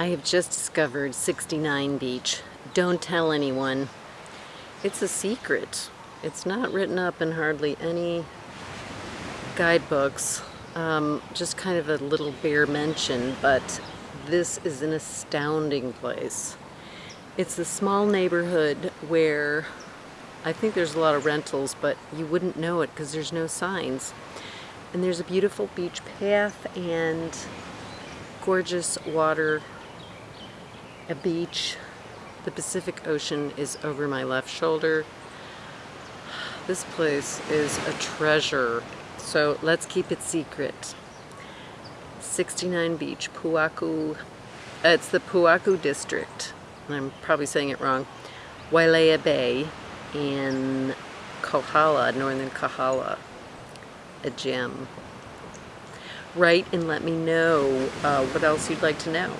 I have just discovered 69 Beach. Don't tell anyone. It's a secret. It's not written up in hardly any guidebooks. Um, just kind of a little bare mention, but this is an astounding place. It's a small neighborhood where I think there's a lot of rentals, but you wouldn't know it because there's no signs. And there's a beautiful beach path and gorgeous water, a beach. The Pacific Ocean is over my left shoulder. This place is a treasure, so let's keep it secret. 69 Beach, Puaku. It's the Puaku district. I'm probably saying it wrong. Wailea Bay in Kohala, northern Kohala. A gem. Write and let me know uh, what else you'd like to know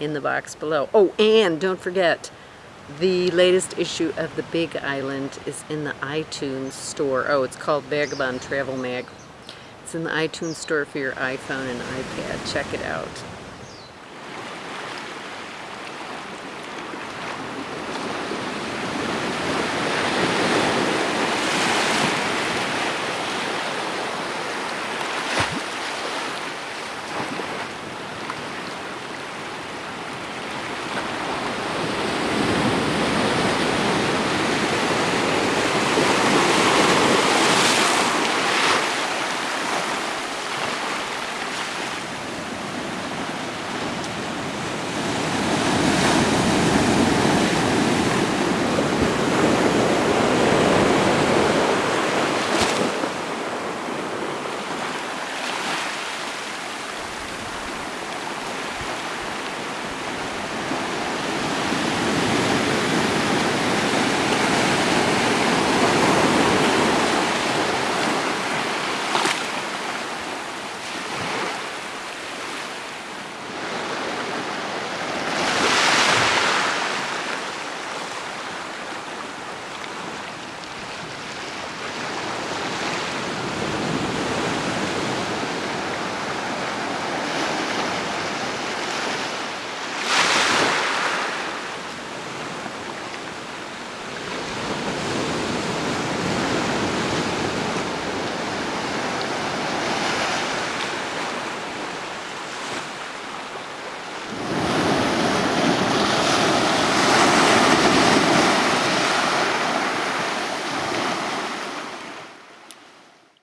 in the box below. Oh, and don't forget, the latest issue of The Big Island is in the iTunes store. Oh, it's called Vagabond Travel Mag. It's in the iTunes store for your iPhone and iPad. Check it out.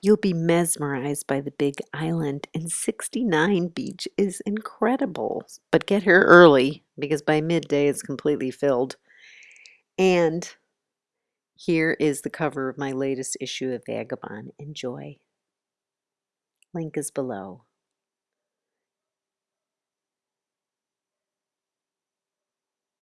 You'll be mesmerized by the big island, and 69 Beach is incredible. But get here early because by midday it's completely filled. And here is the cover of my latest issue of Vagabond. Enjoy. Link is below.